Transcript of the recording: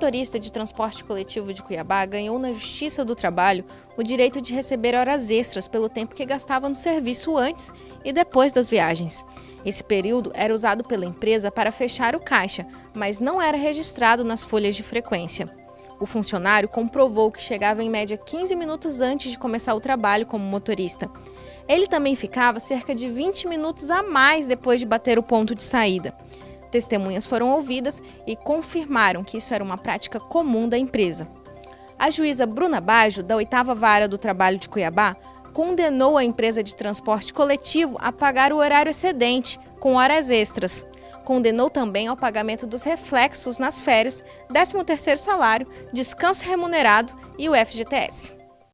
motorista de transporte coletivo de Cuiabá ganhou na Justiça do Trabalho o direito de receber horas extras pelo tempo que gastava no serviço antes e depois das viagens. Esse período era usado pela empresa para fechar o caixa, mas não era registrado nas folhas de frequência. O funcionário comprovou que chegava em média 15 minutos antes de começar o trabalho como motorista. Ele também ficava cerca de 20 minutos a mais depois de bater o ponto de saída. Testemunhas foram ouvidas e confirmaram que isso era uma prática comum da empresa. A juíza Bruna Bajo, da 8 Vara do Trabalho de Cuiabá, condenou a empresa de transporte coletivo a pagar o horário excedente, com horas extras. Condenou também ao pagamento dos reflexos nas férias, 13º salário, descanso remunerado e o FGTS.